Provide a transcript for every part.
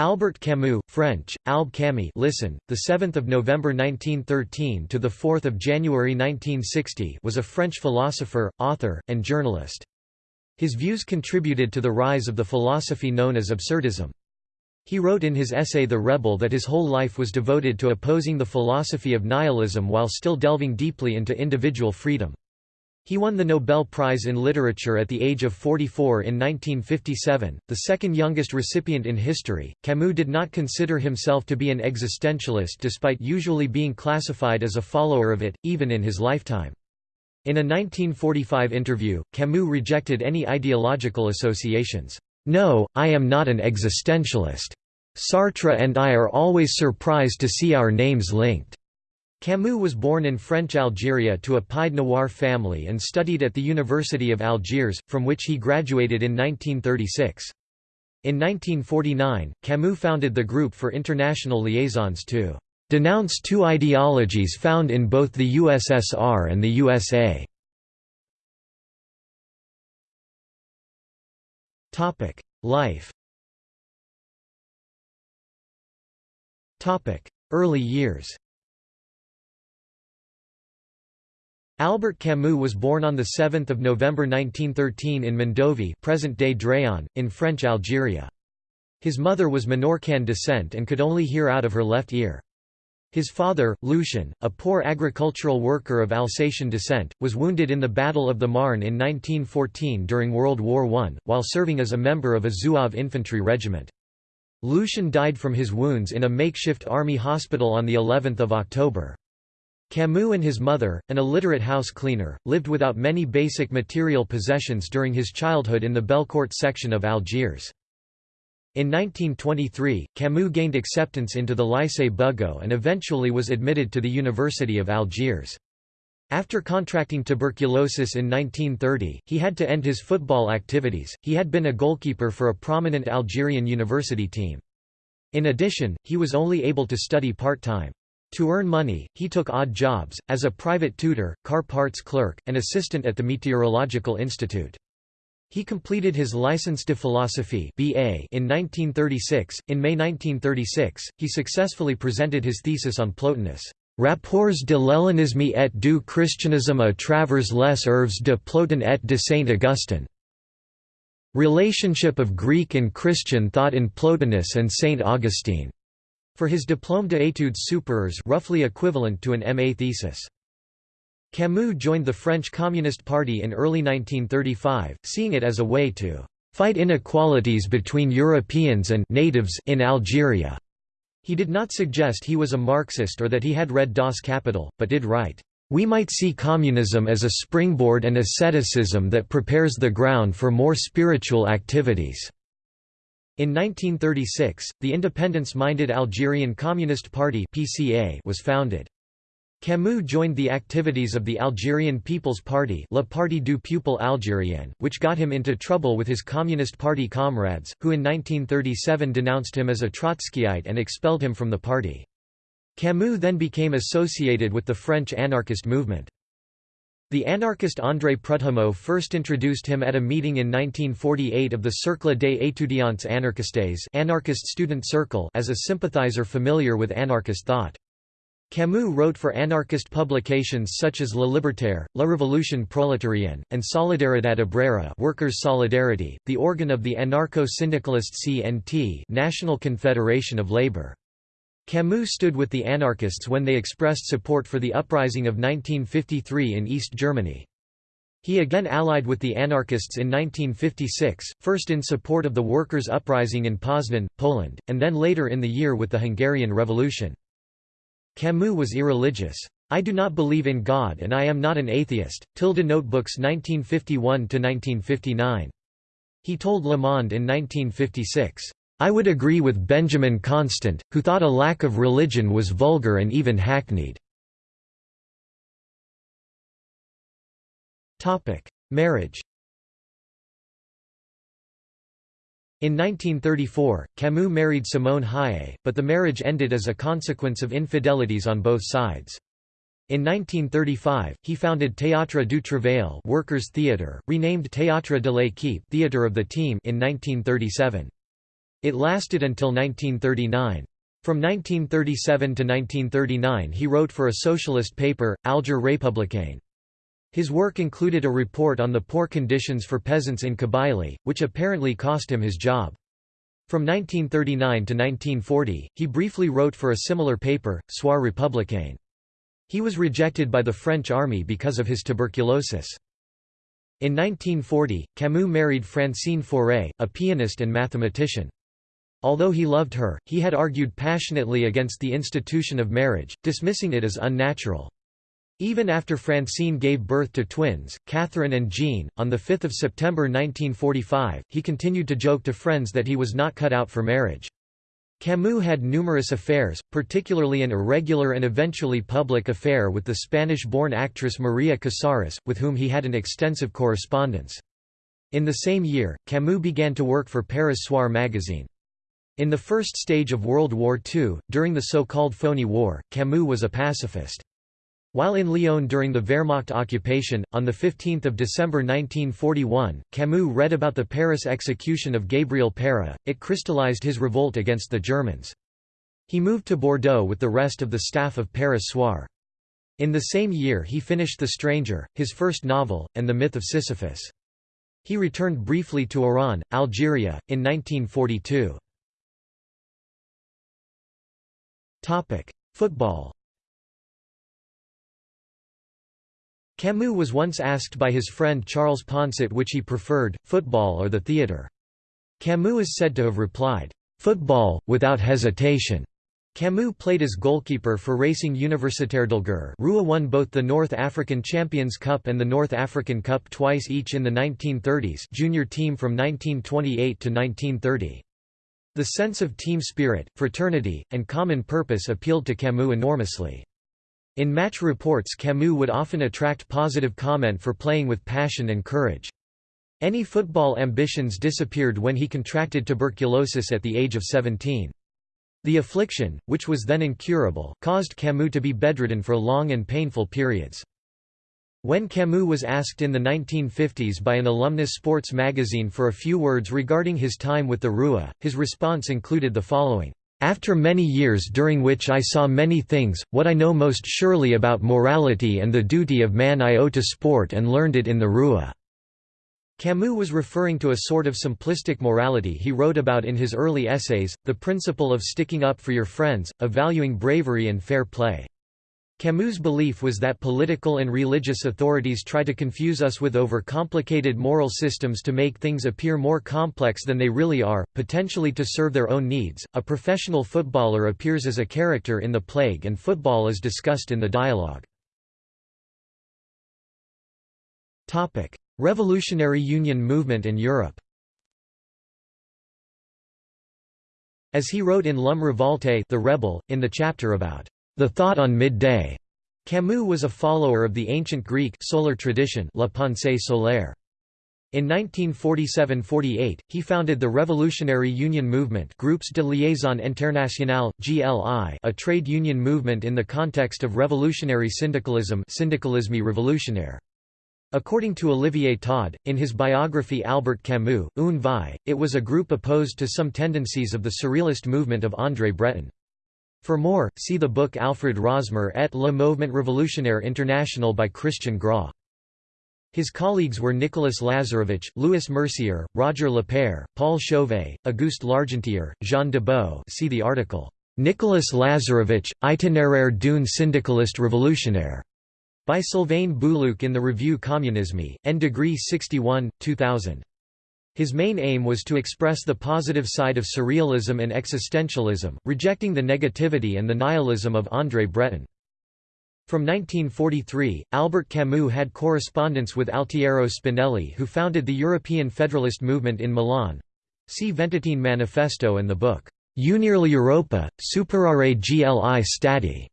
Albert Camus, French, Albe Camus listen, the 7th of November 1913 to the 4th of January 1960 was a French philosopher, author, and journalist. His views contributed to the rise of the philosophy known as absurdism. He wrote in his essay The Rebel that his whole life was devoted to opposing the philosophy of nihilism while still delving deeply into individual freedom. He won the Nobel Prize in Literature at the age of 44 in 1957, the second youngest recipient in history. Camus did not consider himself to be an existentialist despite usually being classified as a follower of it, even in his lifetime. In a 1945 interview, Camus rejected any ideological associations. No, I am not an existentialist. Sartre and I are always surprised to see our names linked. Camus was born in French Algeria to a Pied Noir family and studied at the University of Algiers, from which he graduated in 1936. In 1949, Camus founded the Group for International Liaisons to denounce two ideologies found in both the USSR and the USA. Life Early years Albert Camus was born on 7 November 1913 in Mondovi present-day Dréan, in French Algeria. His mother was Menorcan descent and could only hear out of her left ear. His father, Lucien, a poor agricultural worker of Alsatian descent, was wounded in the Battle of the Marne in 1914 during World War I, while serving as a member of a Zouave infantry regiment. Lucien died from his wounds in a makeshift army hospital on of October. Camus and his mother, an illiterate house cleaner, lived without many basic material possessions during his childhood in the Belcourt section of Algiers. In 1923, Camus gained acceptance into the Lycée Bugeaud and eventually was admitted to the University of Algiers. After contracting tuberculosis in 1930, he had to end his football activities. He had been a goalkeeper for a prominent Algerian university team. In addition, he was only able to study part-time. To earn money, he took odd jobs, as a private tutor, car parts clerk, and assistant at the Meteorological Institute. He completed his Licence de philosophie BA in 1936. In May 1936, he successfully presented his thesis on Plotinus. Rapports de l'hellénisme et du christianisme à travers les œuvres de Plotin et de Saint Augustin. Relationship of Greek and Christian thought in Plotinus and Saint Augustine. For his Diplôme d'études supérieures roughly equivalent to an MA thesis. Camus joined the French Communist Party in early 1935, seeing it as a way to fight inequalities between Europeans and natives in Algeria. He did not suggest he was a Marxist or that he had read Das Kapital, but did write, "...we might see communism as a springboard and asceticism that prepares the ground for more spiritual activities." In 1936, the independence-minded Algerian Communist Party (PCA) was founded. Camus joined the activities of the Algerian People's Party Le Parti du Peuple Algérien, which got him into trouble with his Communist Party comrades, who in 1937 denounced him as a Trotskyite and expelled him from the party. Camus then became associated with the French anarchist movement. The anarchist André Prudhomme first introduced him at a meeting in 1948 of the Cercle des étudiants anarchistes anarchist student circle as a sympathizer familiar with anarchist thought. Camus wrote for anarchist publications such as La Libertaire, La Révolution prolétarienne, and Solidaridad Obrera Workers' Solidarity, the organ of the anarcho-syndicalist CNT National Confederation of Labour. Camus stood with the anarchists when they expressed support for the uprising of 1953 in East Germany. He again allied with the anarchists in 1956, first in support of the workers' uprising in Poznan, Poland, and then later in the year with the Hungarian Revolution. Camus was irreligious. I do not believe in God and I am not an atheist. Tilde Notebooks 1951–1959. He told Le Monde in 1956, I would agree with Benjamin Constant, who thought a lack of religion was vulgar and even hackneyed. Marriage In 1934, Camus married Simone Haye, but the marriage ended as a consequence of infidelities on both sides. In 1935, he founded Théâtre du Travail Workers' Theatre, renamed Théâtre de l'équipe Theatre of the Team in 1937. It lasted until 1939. From 1937 to 1939 he wrote for a socialist paper, Alger Républicain. His work included a report on the poor conditions for peasants in Kabylie, which apparently cost him his job. From 1939 to 1940, he briefly wrote for a similar paper, Soir républicain. He was rejected by the French army because of his tuberculosis. In 1940, Camus married Francine Fauré, a pianist and mathematician. Although he loved her, he had argued passionately against the institution of marriage, dismissing it as unnatural. Even after Francine gave birth to twins, Catherine and Jean, on 5 September 1945, he continued to joke to friends that he was not cut out for marriage. Camus had numerous affairs, particularly an irregular and eventually public affair with the Spanish-born actress Maria Casares, with whom he had an extensive correspondence. In the same year, Camus began to work for Paris Soir magazine. In the first stage of World War II, during the so-called Phoney War, Camus was a pacifist. While in Lyon during the Wehrmacht occupation, on 15 December 1941, Camus read about the Paris execution of Gabriel Péra, it crystallized his revolt against the Germans. He moved to Bordeaux with the rest of the staff of Paris Soir. In the same year he finished The Stranger, his first novel, and The Myth of Sisyphus. He returned briefly to Oran, Algeria, in 1942. Football Camus was once asked by his friend Charles Poncet which he preferred, football or the theatre. Camus is said to have replied, "'Football, without hesitation'". Camus played as goalkeeper for Racing Universitaire d'Alger Rouen won both the North African Champions Cup and the North African Cup twice each in the 1930s junior team from 1928 to 1930. The sense of team spirit, fraternity, and common purpose appealed to Camus enormously. In match reports Camus would often attract positive comment for playing with passion and courage. Any football ambitions disappeared when he contracted tuberculosis at the age of 17. The affliction, which was then incurable, caused Camus to be bedridden for long and painful periods. When Camus was asked in the 1950s by an alumnus sports magazine for a few words regarding his time with the RUA, his response included the following. After many years during which I saw many things, what I know most surely about morality and the duty of man I owe to sport and learned it in the Rua. Camus was referring to a sort of simplistic morality he wrote about in his early essays, the principle of sticking up for your friends, of valuing bravery and fair play. Camus' belief was that political and religious authorities try to confuse us with overcomplicated moral systems to make things appear more complex than they really are, potentially to serve their own needs. A professional footballer appears as a character in The Plague, and football is discussed in the dialogue. Topic: Revolutionary Union movement in Europe. As he wrote in L'Homme Revolte, The Rebel, in the chapter about the Thought on Midday. Camus was a follower of the ancient Greek solar tradition La Pensée solaire. In 1947–48, he founded the Revolutionary Union Movement Groups de Liaison Internationale, GLI a trade union movement in the context of revolutionary syndicalism syndicalisme révolutionnaire. According to Olivier Todd, in his biography Albert Camus, Une vie, it was a group opposed to some tendencies of the Surrealist movement of André Breton. For more, see the book Alfred Rosmer et le Mouvement Révolutionnaire International by Christian Grau. His colleagues were Nicolas Lazarevich, Louis Mercier, Roger Lapeyre, Paul Chauvet, Auguste Largentier, Jean Debout see the article, Nicolas Lazarevich, Itinéraire d'une syndicaliste révolutionnaire, by Sylvain Boulouque in the Revue Communisme, N degree 61, 2000. His main aim was to express the positive side of surrealism and existentialism, rejecting the negativity and the nihilism of André Breton. From 1943, Albert Camus had correspondence with Altiero Spinelli who founded the European Federalist movement in Milan. See Ventotene Manifesto and the book, Unire Europa, superare gli stati.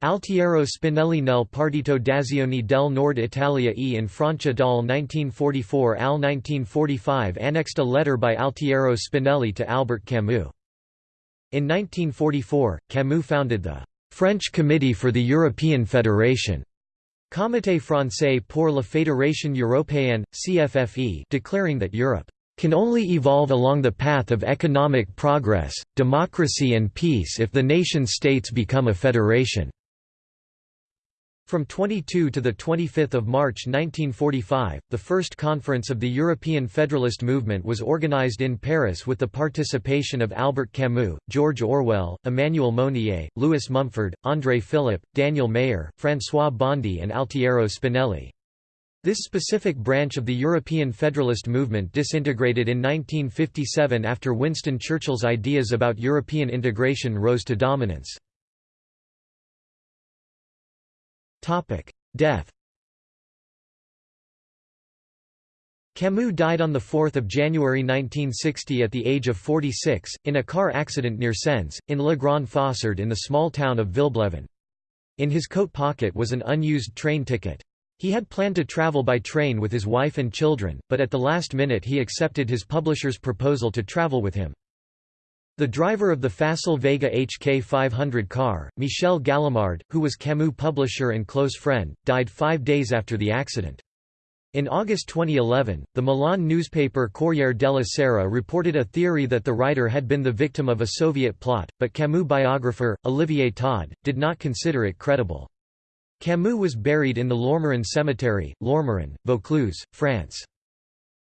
Altiero Spinelli nel Partito d'Azione del Nord Italia e in Francia dal 1944 al 1945 annexed a letter by Altiero Spinelli to Albert Camus. In 1944, Camus founded the French Committee for the European Federation Comité français pour la Fédération européenne, CFFE declaring that Europe can only evolve along the path of economic progress, democracy and peace if the nation-states become a federation." From 22 to 25 March 1945, the first conference of the European Federalist Movement was organized in Paris with the participation of Albert Camus, George Orwell, Emmanuel Mounier, Lewis Mumford, André Philip, Daniel Mayer, François Bondy and Altiero Spinelli. This specific branch of the European Federalist movement disintegrated in 1957 after Winston Churchill's ideas about European integration rose to dominance. Death Camus died on 4 January 1960 at the age of 46, in a car accident near Sens, in Le Grand Fossard in the small town of Villeblevin. In his coat pocket was an unused train ticket. He had planned to travel by train with his wife and children, but at the last minute he accepted his publisher's proposal to travel with him. The driver of the Facel Vega HK 500 car, Michel Gallimard, who was Camus' publisher and close friend, died five days after the accident. In August 2011, the Milan newspaper Corriere della Sera reported a theory that the writer had been the victim of a Soviet plot, but Camus biographer, Olivier Todd, did not consider it credible. Camus was buried in the Lourmarin Cemetery, Lourmarin, Vaucluse, France.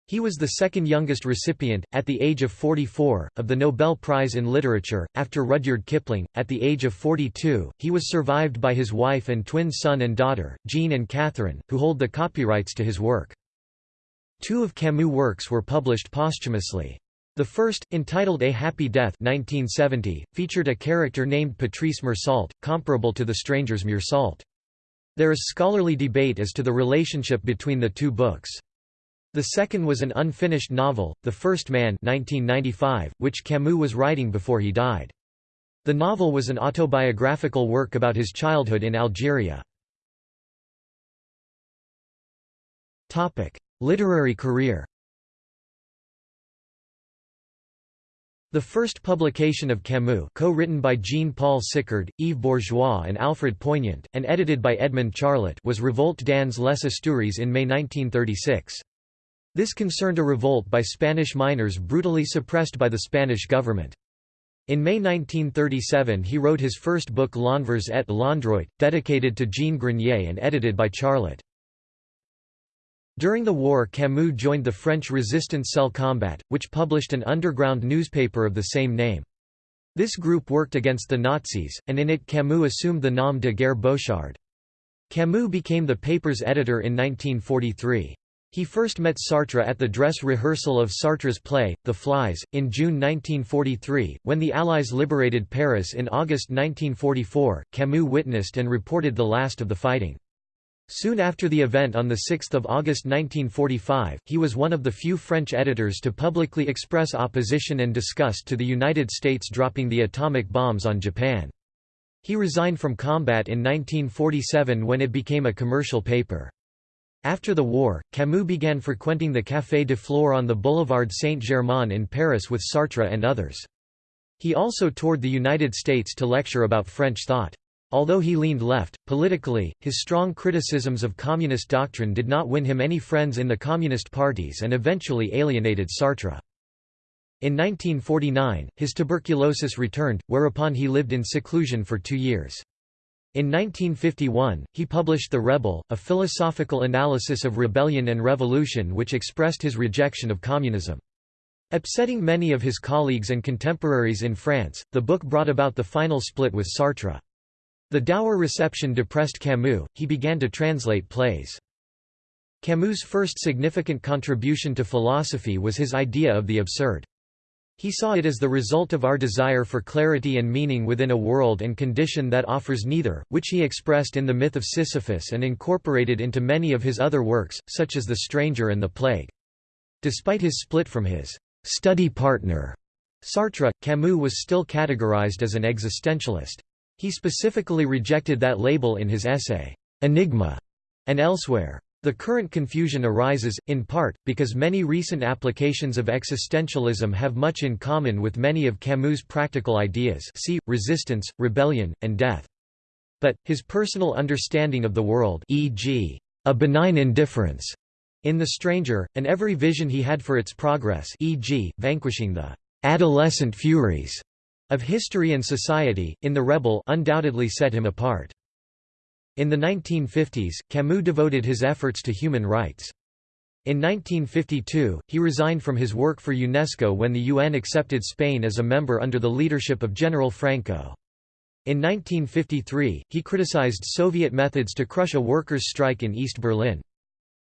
He was the second youngest recipient, at the age of 44, of the Nobel Prize in Literature, after Rudyard Kipling. At the age of 42, he was survived by his wife and twin son and daughter, Jean and Catherine, who hold the copyrights to his work. Two of Camus' works were published posthumously. The first, entitled A Happy Death 1970, featured a character named Patrice Meursault, comparable to the Stranger's Meursault. There is scholarly debate as to the relationship between the two books. The second was an unfinished novel, The First Man 1995, which Camus was writing before he died. The novel was an autobiographical work about his childhood in Algeria. Literary career The first publication of Camus co-written by Jean-Paul Sicard, Yves Bourgeois and Alfred Poignant, and edited by Edmond Charlot was Revolte dans les Asturies in May 1936. This concerned a revolt by Spanish miners brutally suppressed by the Spanish government. In May 1937 he wrote his first book L'Envers et l'Endroit, dedicated to Jean Grenier and edited by Charlot. During the war Camus joined the French resistance Cell Combat, which published an underground newspaper of the same name. This group worked against the Nazis, and in it Camus assumed the nom de guerre Beauchard. Camus became the paper's editor in 1943. He first met Sartre at the dress rehearsal of Sartre's play, The Flies, in June 1943. When the Allies liberated Paris in August 1944, Camus witnessed and reported the last of the fighting. Soon after the event on 6 August 1945, he was one of the few French editors to publicly express opposition and disgust to the United States dropping the atomic bombs on Japan. He resigned from combat in 1947 when it became a commercial paper. After the war, Camus began frequenting the Café de Flore on the Boulevard Saint-Germain in Paris with Sartre and others. He also toured the United States to lecture about French thought. Although he leaned left, politically, his strong criticisms of communist doctrine did not win him any friends in the communist parties and eventually alienated Sartre. In 1949, his tuberculosis returned, whereupon he lived in seclusion for two years. In 1951, he published The Rebel, a philosophical analysis of rebellion and revolution which expressed his rejection of communism. Upsetting many of his colleagues and contemporaries in France, the book brought about the final split with Sartre. The dour reception depressed Camus, he began to translate plays. Camus' first significant contribution to philosophy was his idea of the absurd. He saw it as the result of our desire for clarity and meaning within a world and condition that offers neither, which he expressed in the myth of Sisyphus and incorporated into many of his other works, such as The Stranger and The Plague. Despite his split from his study partner, Sartre, Camus was still categorized as an existentialist. He specifically rejected that label in his essay, Enigma, and elsewhere. The current confusion arises, in part, because many recent applications of existentialism have much in common with many of Camus' practical ideas see, resistance, rebellion, and death. But, his personal understanding of the world e.g., a benign indifference, In The Stranger, and every vision he had for its progress e.g., vanquishing the "'adolescent furies' of history and society, in The Rebel undoubtedly set him apart. In the 1950s, Camus devoted his efforts to human rights. In 1952, he resigned from his work for UNESCO when the UN accepted Spain as a member under the leadership of General Franco. In 1953, he criticized Soviet methods to crush a workers' strike in East Berlin.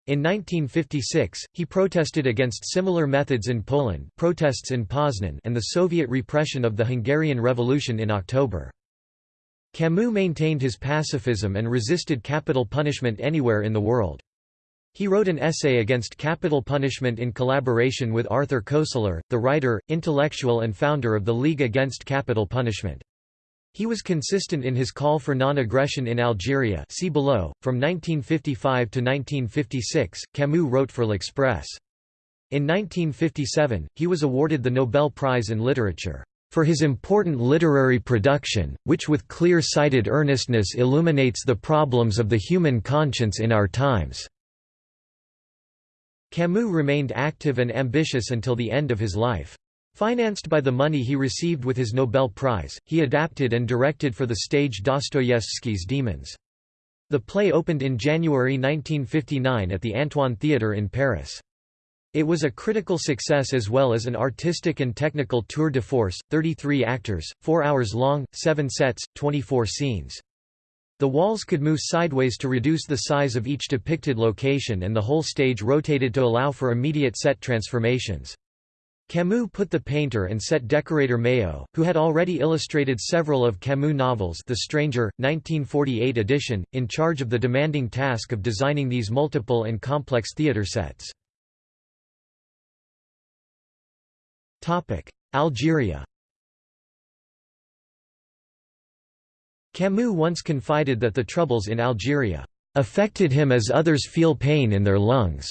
In 1956, he protested against similar methods in Poland protests in Poznan and the Soviet repression of the Hungarian Revolution in October. Camus maintained his pacifism and resisted capital punishment anywhere in the world. He wrote an essay against capital punishment in collaboration with Arthur Koestler, the writer, intellectual and founder of the League Against Capital Punishment. He was consistent in his call for non-aggression in Algeria see below. .From 1955 to 1956, Camus wrote for L'Express. In 1957, he was awarded the Nobel Prize in Literature, "...for his important literary production, which with clear-sighted earnestness illuminates the problems of the human conscience in our times." Camus remained active and ambitious until the end of his life. Financed by the money he received with his Nobel Prize, he adapted and directed for the stage Dostoyevsky's Demons. The play opened in January 1959 at the Antoine Theatre in Paris. It was a critical success as well as an artistic and technical tour de force, 33 actors, 4 hours long, 7 sets, 24 scenes. The walls could move sideways to reduce the size of each depicted location and the whole stage rotated to allow for immediate set transformations. Camus put the painter and set decorator Mayo, who had already illustrated several of Camus' novels The Stranger, 1948 edition, in charge of the demanding task of designing these multiple and complex theatre sets. Algeria Camus once confided that the troubles in Algeria affected him as others feel pain in their lungs.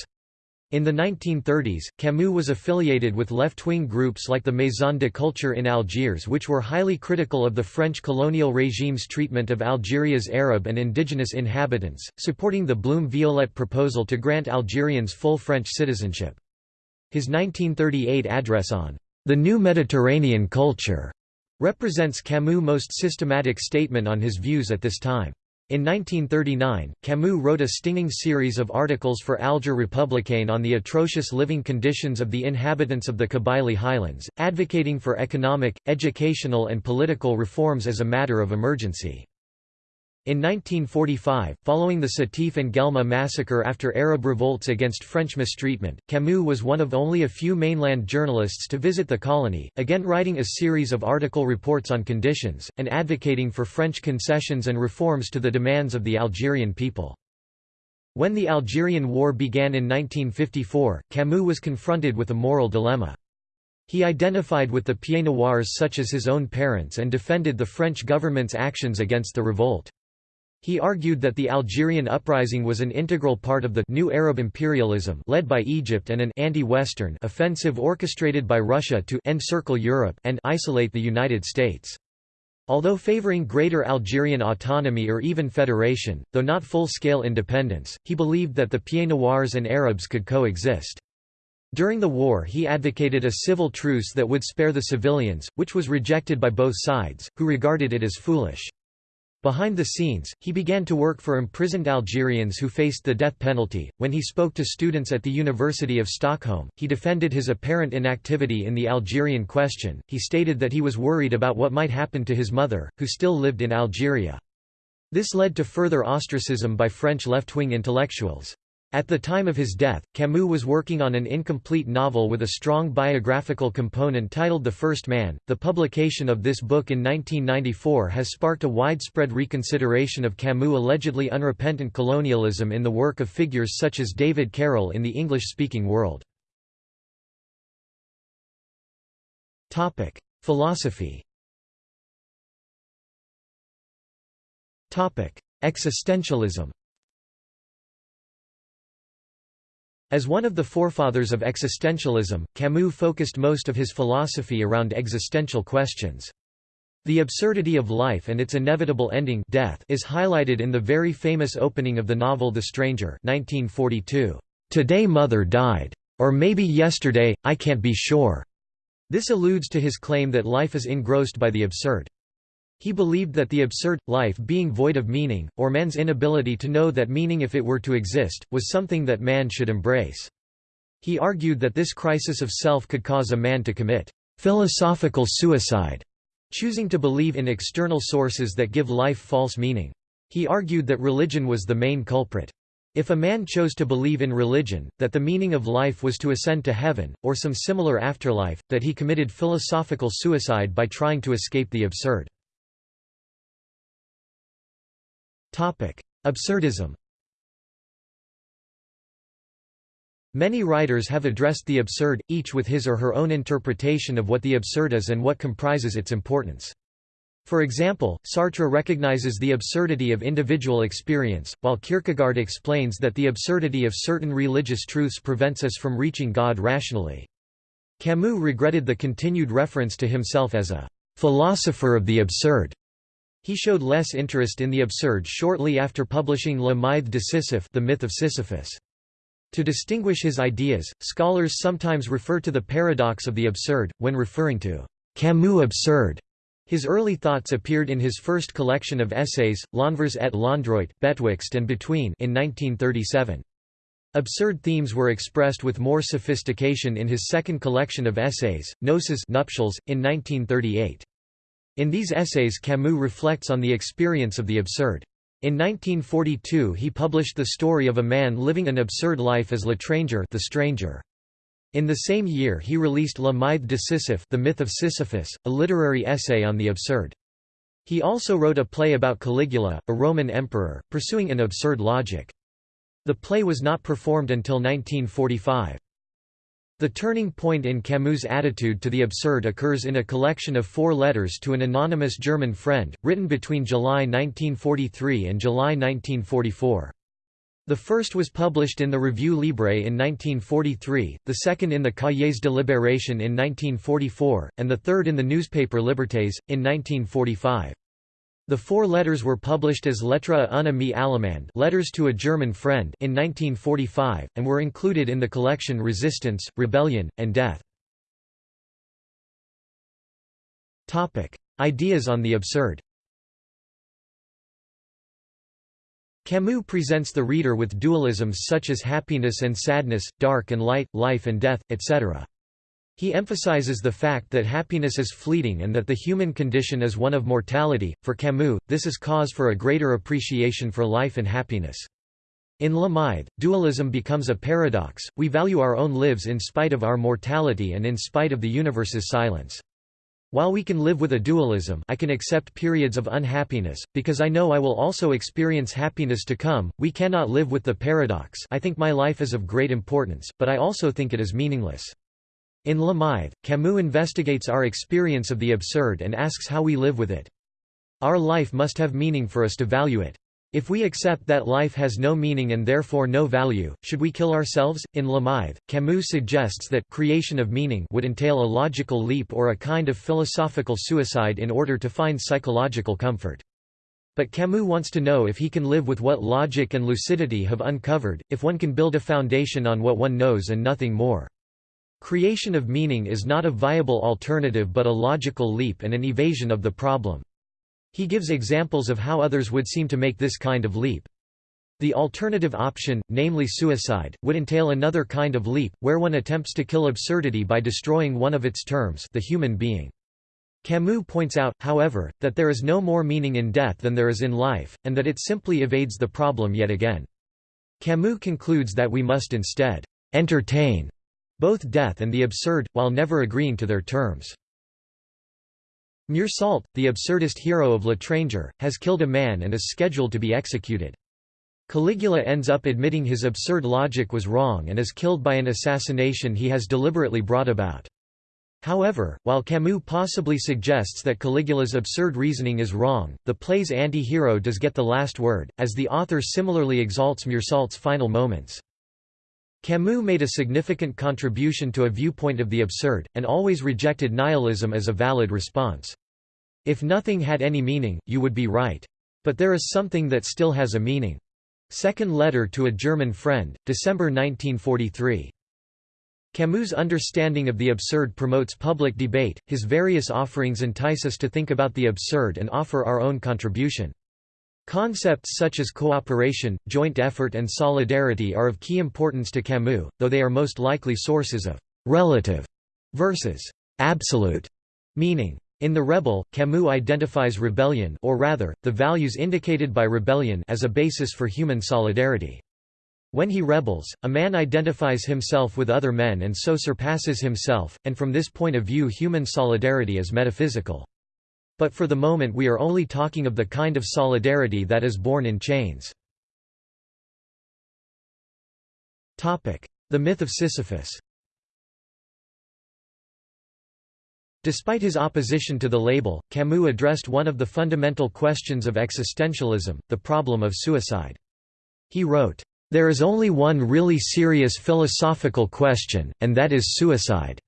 In the 1930s, Camus was affiliated with left-wing groups like the Maison de Culture in Algiers which were highly critical of the French colonial regime's treatment of Algeria's Arab and indigenous inhabitants, supporting the Blum-Viollette proposal to grant Algerians full French citizenship. His 1938 address on the new Mediterranean culture represents Camus' most systematic statement on his views at this time. In 1939, Camus wrote a stinging series of articles for Alger Republicain on the atrocious living conditions of the inhabitants of the Kabylie highlands, advocating for economic, educational and political reforms as a matter of emergency. In 1945, following the Sétif and Guelma massacre after Arab revolts against French mistreatment, Camus was one of only a few mainland journalists to visit the colony, again writing a series of article reports on conditions, and advocating for French concessions and reforms to the demands of the Algerian people. When the Algerian War began in 1954, Camus was confronted with a moral dilemma. He identified with the Pieds Noirs such as his own parents and defended the French government's actions against the revolt. He argued that the Algerian uprising was an integral part of the new Arab imperialism led by Egypt and an anti-Western offensive orchestrated by Russia to encircle Europe and isolate the United States. Although favoring greater Algerian autonomy or even federation, though not full-scale independence, he believed that the Pieds Noirs and Arabs could coexist. During the war he advocated a civil truce that would spare the civilians, which was rejected by both sides, who regarded it as foolish. Behind the scenes, he began to work for imprisoned Algerians who faced the death penalty. When he spoke to students at the University of Stockholm, he defended his apparent inactivity in the Algerian question. He stated that he was worried about what might happen to his mother, who still lived in Algeria. This led to further ostracism by French left-wing intellectuals. At the time of his death, Camus was working on an incomplete novel with a strong biographical component titled The First Man. The publication of this book in 1994 has sparked a widespread reconsideration of Camus' allegedly unrepentant colonialism in the work of figures such as David Carroll in the English-speaking world. Topic: Philosophy. Topic: Existentialism. As one of the forefathers of existentialism, Camus focused most of his philosophy around existential questions. The absurdity of life and its inevitable ending death is highlighted in the very famous opening of the novel The Stranger 1942. "'Today mother died. Or maybe yesterday, I can't be sure." This alludes to his claim that life is engrossed by the absurd. He believed that the absurd, life being void of meaning, or man's inability to know that meaning if it were to exist, was something that man should embrace. He argued that this crisis of self could cause a man to commit philosophical suicide, choosing to believe in external sources that give life false meaning. He argued that religion was the main culprit. If a man chose to believe in religion, that the meaning of life was to ascend to heaven, or some similar afterlife, that he committed philosophical suicide by trying to escape the absurd. Absurdism Many writers have addressed the absurd, each with his or her own interpretation of what the absurd is and what comprises its importance. For example, Sartre recognizes the absurdity of individual experience, while Kierkegaard explains that the absurdity of certain religious truths prevents us from reaching God rationally. Camus regretted the continued reference to himself as a philosopher of the absurd. He showed less interest in the absurd shortly after publishing Le Mythe de Sisyphe the myth of Sisyphus. To distinguish his ideas, scholars sometimes refer to the paradox of the absurd, when referring to Camus' absurd. His early thoughts appeared in his first collection of essays, L'Envers et l'Endroit, Betwixt and Between in 1937. Absurd themes were expressed with more sophistication in his second collection of essays, Gnosis Nuptials, in 1938. In these essays Camus reflects on the experience of the absurd. In 1942 he published the story of a man living an absurd life as L'Étranger the stranger. In the same year he released La Mythe de Sisyphe The Myth of Sisyphus, a literary essay on the absurd. He also wrote a play about Caligula, a Roman emperor, pursuing an absurd logic. The play was not performed until 1945. The turning point in Camus' attitude to the absurd occurs in a collection of four letters to an anonymous German friend, written between July 1943 and July 1944. The first was published in the Revue Libre in 1943, the second in the Cahiers de Libération in 1944, and the third in the newspaper Libertés, in 1945. The four letters were published as Lettre à un ami allemand letters to a German friend in 1945, and were included in the collection Resistance, Rebellion, and Death. Ideas on the absurd Camus presents the reader with dualisms such as happiness and sadness, dark and light, life and death, etc. He emphasizes the fact that happiness is fleeting and that the human condition is one of mortality. For Camus, this is cause for a greater appreciation for life and happiness. In Mythe, dualism becomes a paradox, we value our own lives in spite of our mortality and in spite of the universe's silence. While we can live with a dualism I can accept periods of unhappiness, because I know I will also experience happiness to come. We cannot live with the paradox I think my life is of great importance, but I also think it is meaningless. In Le Mythe, Camus investigates our experience of the absurd and asks how we live with it. Our life must have meaning for us to value it. If we accept that life has no meaning and therefore no value, should we kill ourselves? In Le Mythe, Camus suggests that creation of meaning would entail a logical leap or a kind of philosophical suicide in order to find psychological comfort. But Camus wants to know if he can live with what logic and lucidity have uncovered, if one can build a foundation on what one knows and nothing more. Creation of meaning is not a viable alternative but a logical leap and an evasion of the problem. He gives examples of how others would seem to make this kind of leap. The alternative option, namely suicide, would entail another kind of leap, where one attempts to kill absurdity by destroying one of its terms the human being. Camus points out, however, that there is no more meaning in death than there is in life, and that it simply evades the problem yet again. Camus concludes that we must instead entertain both death and the absurd, while never agreeing to their terms. Meursault, the absurdist hero of L'Étranger, has killed a man and is scheduled to be executed. Caligula ends up admitting his absurd logic was wrong and is killed by an assassination he has deliberately brought about. However, while Camus possibly suggests that Caligula's absurd reasoning is wrong, the play's anti-hero does get the last word, as the author similarly exalts Meursault's final moments. Camus made a significant contribution to a viewpoint of the absurd, and always rejected nihilism as a valid response. If nothing had any meaning, you would be right. But there is something that still has a meaning. Second Letter to a German Friend, December 1943. Camus' understanding of the absurd promotes public debate, his various offerings entice us to think about the absurd and offer our own contribution. Concepts such as cooperation, joint effort and solidarity are of key importance to Camus, though they are most likely sources of «relative» versus «absolute» meaning. In The Rebel, Camus identifies rebellion or rather, the values indicated by rebellion as a basis for human solidarity. When he rebels, a man identifies himself with other men and so surpasses himself, and from this point of view human solidarity is metaphysical. But for the moment we are only talking of the kind of solidarity that is born in chains. The myth of Sisyphus Despite his opposition to the label, Camus addressed one of the fundamental questions of existentialism, the problem of suicide. He wrote, "...there is only one really serious philosophical question, and that is suicide.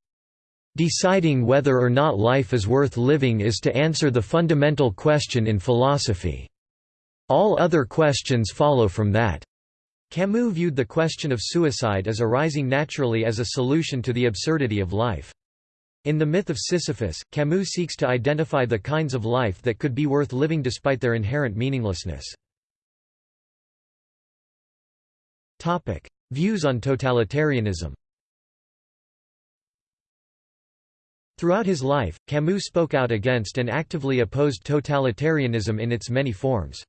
Deciding whether or not life is worth living is to answer the fundamental question in philosophy. All other questions follow from that." Camus viewed the question of suicide as arising naturally as a solution to the absurdity of life. In The Myth of Sisyphus, Camus seeks to identify the kinds of life that could be worth living despite their inherent meaninglessness. Views on totalitarianism Throughout his life, Camus spoke out against and actively opposed totalitarianism in its many forms.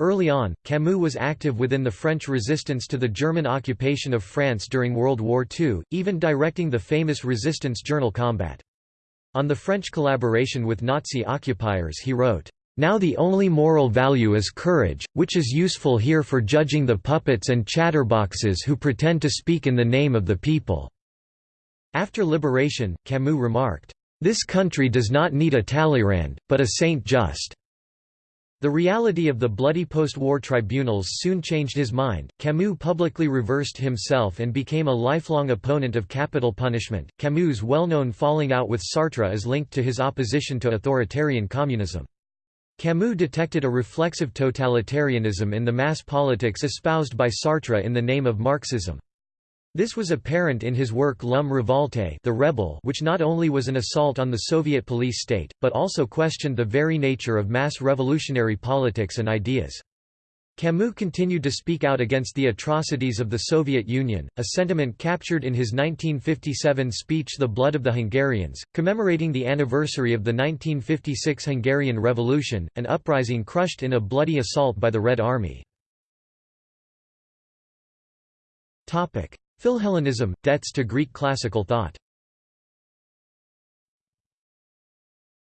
Early on, Camus was active within the French resistance to the German occupation of France during World War II, even directing the famous resistance journal Combat. On the French collaboration with Nazi occupiers he wrote, "...now the only moral value is courage, which is useful here for judging the puppets and chatterboxes who pretend to speak in the name of the people." After liberation, Camus remarked, "...this country does not need a Talleyrand, but a Saint Just." The reality of the bloody post-war tribunals soon changed his mind. Camus publicly reversed himself and became a lifelong opponent of capital punishment. Camus' well-known falling out with Sartre is linked to his opposition to authoritarian communism. Camus detected a reflexive totalitarianism in the mass politics espoused by Sartre in the name of Marxism. This was apparent in his work L'Homme Révolté the Rebel which not only was an assault on the Soviet police state, but also questioned the very nature of mass revolutionary politics and ideas. Camus continued to speak out against the atrocities of the Soviet Union, a sentiment captured in his 1957 speech The Blood of the Hungarians, commemorating the anniversary of the 1956 Hungarian Revolution, an uprising crushed in a bloody assault by the Red Army. Philhellenism – debts to Greek classical thought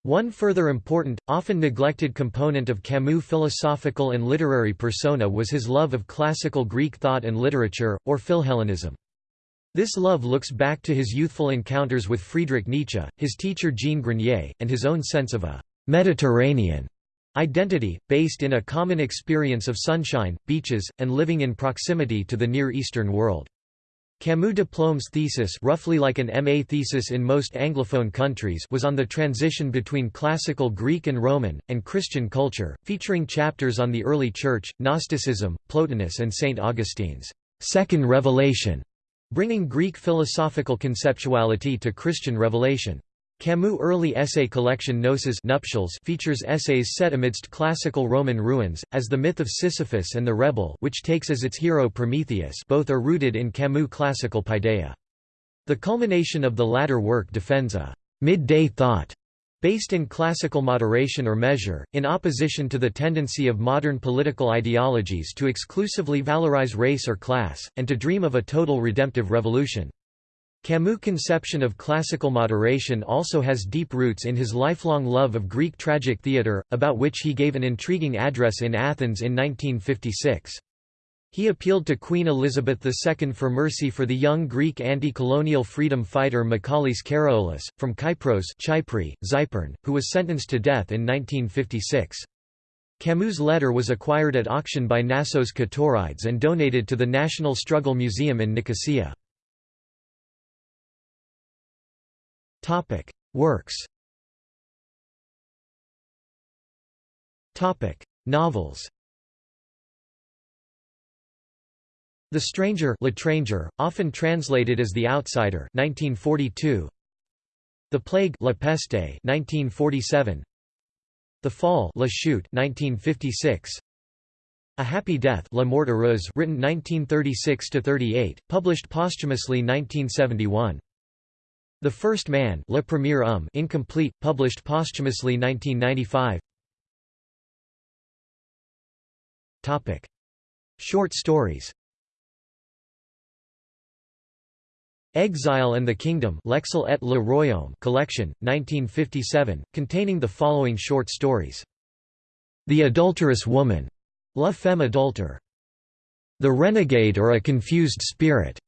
One further important, often neglected component of Camus' philosophical and literary persona was his love of classical Greek thought and literature, or Philhellenism. This love looks back to his youthful encounters with Friedrich Nietzsche, his teacher Jean Grenier, and his own sense of a «Mediterranean» identity, based in a common experience of sunshine, beaches, and living in proximity to the Near Eastern world. Camus' diplome's thesis roughly like an MA thesis in most Anglophone countries was on the transition between classical Greek and Roman, and Christian culture, featuring chapters on the early Church, Gnosticism, Plotinus and St. Augustine's second revelation, bringing Greek philosophical conceptuality to Christian revelation. Camus' early essay collection Gnosis Nuptials features essays set amidst classical Roman ruins, as the myth of Sisyphus and the Rebel which takes as its hero Prometheus both are rooted in Camus' classical paideia. The culmination of the latter work defends a «midday thought» based in classical moderation or measure, in opposition to the tendency of modern political ideologies to exclusively valorize race or class, and to dream of a total redemptive revolution. Camus' conception of classical moderation also has deep roots in his lifelong love of Greek tragic theatre, about which he gave an intriguing address in Athens in 1956. He appealed to Queen Elizabeth II for mercy for the young Greek anti-colonial freedom fighter Michalis Karaolis, from Kypros Chypre, Zypern, who was sentenced to death in 1956. Camus' letter was acquired at auction by Nassos Ktorides and donated to the National Struggle Museum in Nicosia. Topic: Works. Topic: Novels. The Stranger, L'Étranger, often translated as The Outsider 1942. The Plague La Peste 1947. The Fall La Chute 1956. A Happy Death La Mort Heureuse written 1936–38, published posthumously 1971. The First Man Le Premier Homme incomplete, published posthumously 1995 Short stories Exile and the Kingdom L'exil et le Royaume collection, 1957, containing the following short stories. The Adulterous Woman, La Femme Adultère. The Renegade or a Confused Spirit,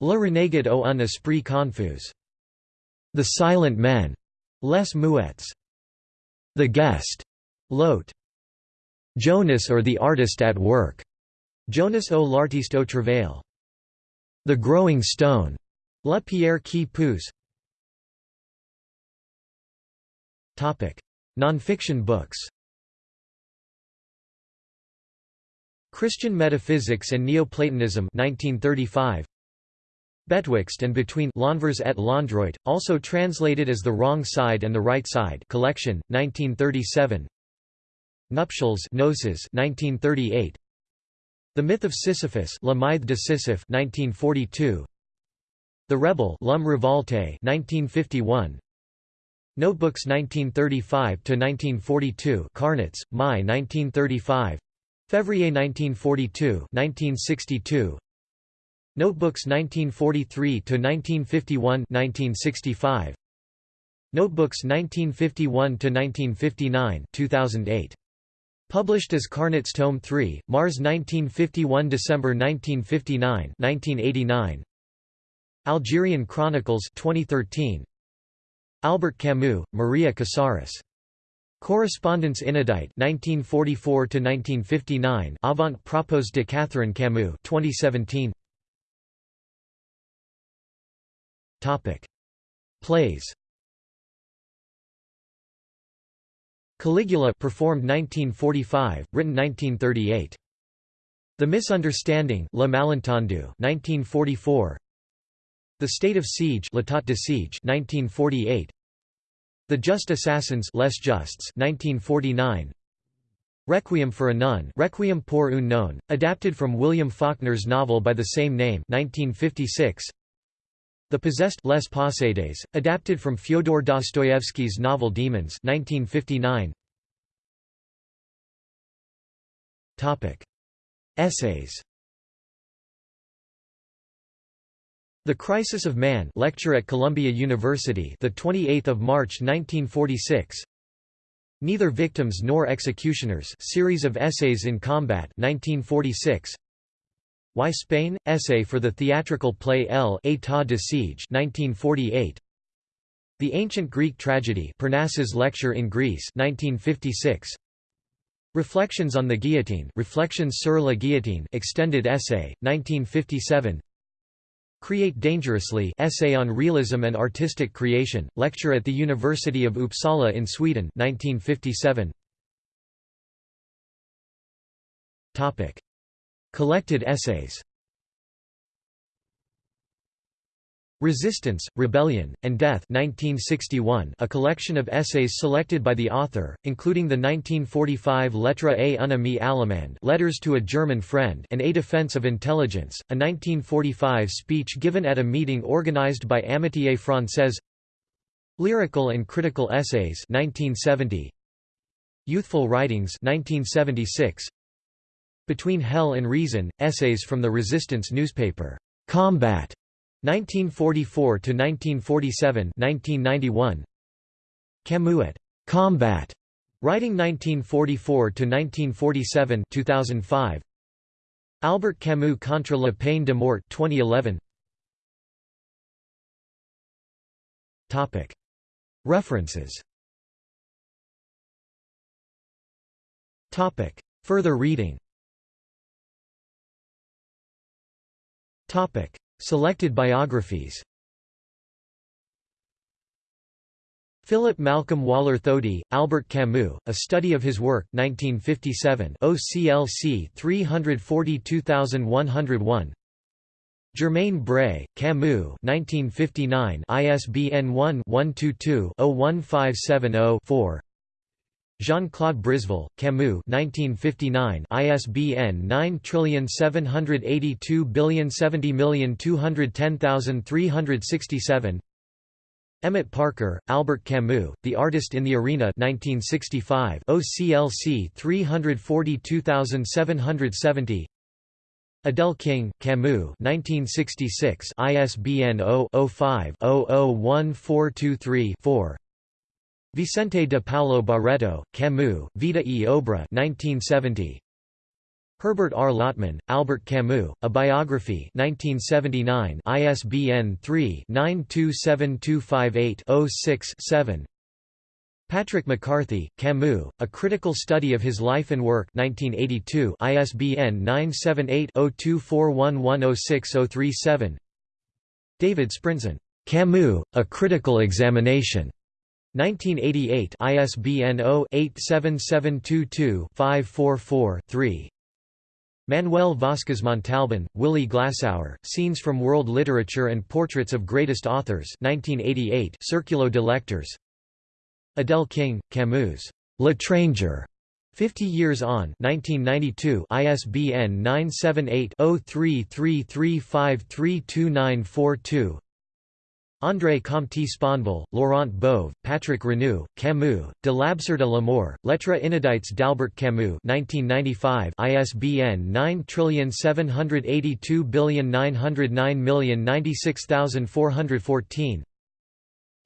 Le Renegade ou un Esprit Confus. The Silent Men, Les Muets. The Guest, L'Hôte. Jonas or the Artist at Work, Jonas ou l'artiste au travail. The Growing Stone, La Pierre qui pousse. Non-fiction books. Christian Metaphysics and Neoplatonism 1935 Betwixt and Between L'Envers et l'Endroit, also translated as The Wrong Side and the Right Side collection, 1937 Nuptials Noces 1938 The Myth of Sisyphus La de Sisyphe 1942 the Rebel L'Homme Revolte 1951 Notebooks 1935–1942 Carnets, Mai 1935 Février 1942 1962 Notebooks 1943 to 1951 1965 Notebooks 1951 to 1959 2008 Published as Carnets Tome 3, Mars 1951 December 1959 1989 Algerian Chronicles 2013 Albert Camus, Maria Casares. Correspondence inédite 1944 to 1959 Avant propos de Catherine Camus 2017 Topic Plays Caligula performed 1945 written 1938 The Misunderstanding Le Malentendu 1944 the State of Siege, L'État de Siege 1948. The Just Assassins Les Justes 1949. Requiem for a Nun Requiem pour une nonne, adapted from William Faulkner's novel by the same name 1956. The Possessed Les Possédés, adapted from Fyodor Dostoevsky's novel Demons 1959. Topic: Essays. The Crisis of Man lecture at Columbia University the 28th of March 1946 Neither Victims Nor Executioners series of essays in combat 1946 Why Spain? Essay for the theatrical play El État de Siege 1948 The Ancient Greek Tragedy Parnassus lecture in Greece 1956 Reflections on the Guillotine Reflections sur la Guillotine extended essay 1957 Create Dangerously Essay on Realism and Artistic Creation, lecture at the University of Uppsala in Sweden 1957. Collected essays. Resistance, Rebellion, and Death 1961, a collection of essays selected by the author, including the 1945 Lettre à un ami allemand Letters to a German Friend and A Defense of Intelligence, a 1945 speech given at a meeting organized by Amitié Française. Lyrical and Critical Essays 1970, Youthful Writings 1976, Between Hell and Reason, essays from the resistance newspaper, Combat 1944 to 1947 1991 Camus at Combat writing 1944 to 1947 2005 Albert Camus contre la peine de mort 2011 Topic. References. Topic. Further reading Topic. Selected biographies Philip Malcolm Waller Thody, Albert Camus, A Study of His Work 1957 OCLC 342101 Germaine Brée, Camus 1959 ISBN 1-122-01570-4 Jean-Claude Brisville, Camus 1959 ISBN 9780270210367 Emmett Parker, Albert Camus, The Artist in the Arena 1965 OCLC 342770 Adele King, Camus 1966 ISBN 0-05-001423-4 Vicente de Paulo Barreto, Camus, Vida e Obra 1970. Herbert R. Lottman, Albert Camus, A Biography 1979 ISBN 3-927258-06-7 Patrick McCarthy, Camus, A Critical Study of His Life and Work 1982 ISBN 978-0241106037 David Sprinzen, Camus, A Critical Examination 1988 ISBN 0-87722-544-3 Manuel Vasquez Montalban, Willy Glasauer, Scenes from World Literature and Portraits of Greatest Authors 1988 Circulo de Lectors. Adele King, Camus' L'Étranger, 50 Years On 1992 ISBN 978 0333532942 André Comte Sponville, Laurent Bove, Patrick Renou, Camus, De l'Absurde à l'amour, Lettres inédites d'Albert Camus 1995 ISBN 9782909096414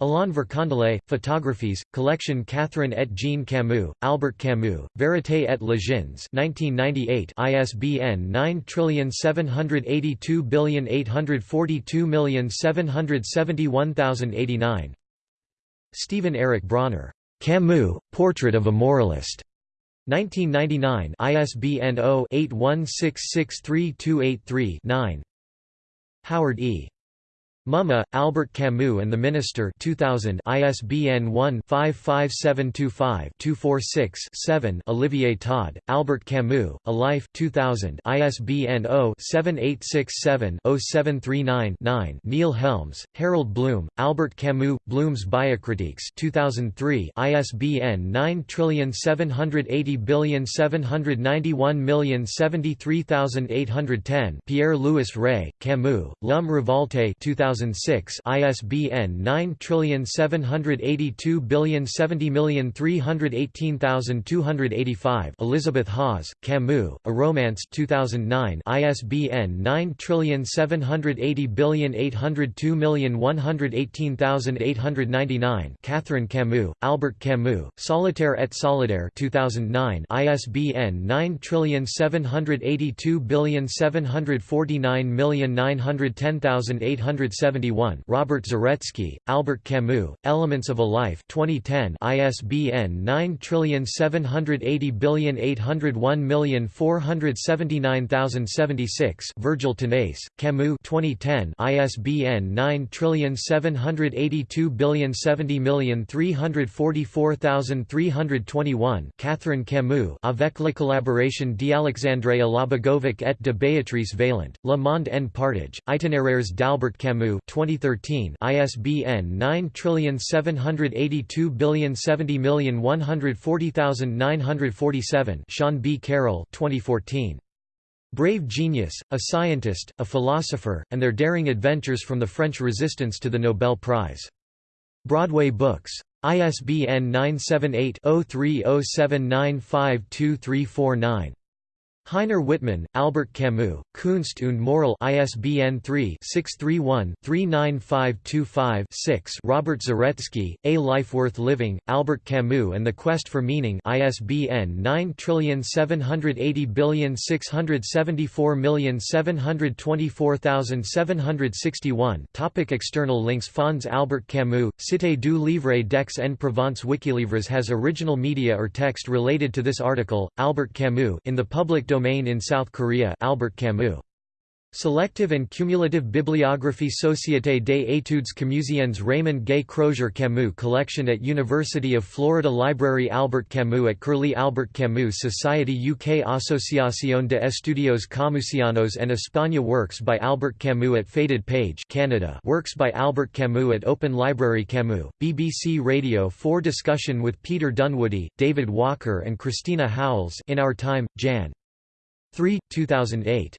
Alain Vircondelet, Photographies, Collection Catherine et Jean Camus, Albert Camus, Vérité et Legends 1998 ISBN 9782842771089 Stephen Eric Bronner, Camus, Portrait of a Moralist 1999 ISBN 0-81663283-9 Howard E. Mumma, Albert Camus and the Minister 2000 ISBN 1-55725-246-7 Olivier Todd, Albert Camus, A Life 2000 ISBN 0-7867-0739-9 Neil Helms, Harold Bloom, Albert Camus, Bloom's Biocritiques 2003 ISBN 9780791073810 Pierre-Louis Rey, Camus, L'Homme Revolte 2000 2006 ISBN 97802070318,285 Elizabeth Hawes, Camus, A Romance 2009 ISBN 9780802118899 Catherine Camus, Albert Camus, Solitaire et Solidaire 2009 ISBN 9782749910800 1971 Robert Zaretsky, Albert Camus, Elements of a Life 2010 ISBN 9780801479076 Virgil Tanase, Camus 2010 ISBN 97802070344,321 Catherine Camus Avec la collaboration d'Alexandre Alabagovic et de Béatrice Vaillant, Le Monde en Partage, Itinéraires d'Albert Camus 2013 ISBN 9782070140947 Sean B. Carroll 2014 Brave Genius, a Scientist, a Philosopher, and Their Daring Adventures from the French Resistance to the Nobel Prize. Broadway Books. ISBN 978 0307952349. Heiner Wittmann, Albert Camus, Kunst und Moral ISBN 3-631-39525-6 Robert Zaretsky, A Life Worth Living, Albert Camus and the Quest for Meaning ISBN 9780674724761 Topic External links Fonds Albert Camus, Cité du Livre d'Aix en Provence Wikilivres has original media or text related to this article, Albert Camus in the public domain in South Korea Albert Camus Selective and Cumulative Bibliographie Société des études camusiennes Raymond Gay Crosier Camus Collection at University of Florida Library Albert Camus at Curlie Albert Camus Society UK Association de Estudios Camusianos and España Works by Albert Camus at Faded Page Canada Works by Albert Camus at Open Library Camus, BBC Radio 4 Discussion with Peter Dunwoodie, David Walker and Christina Howells In Our Time, Jan. 3, 2008.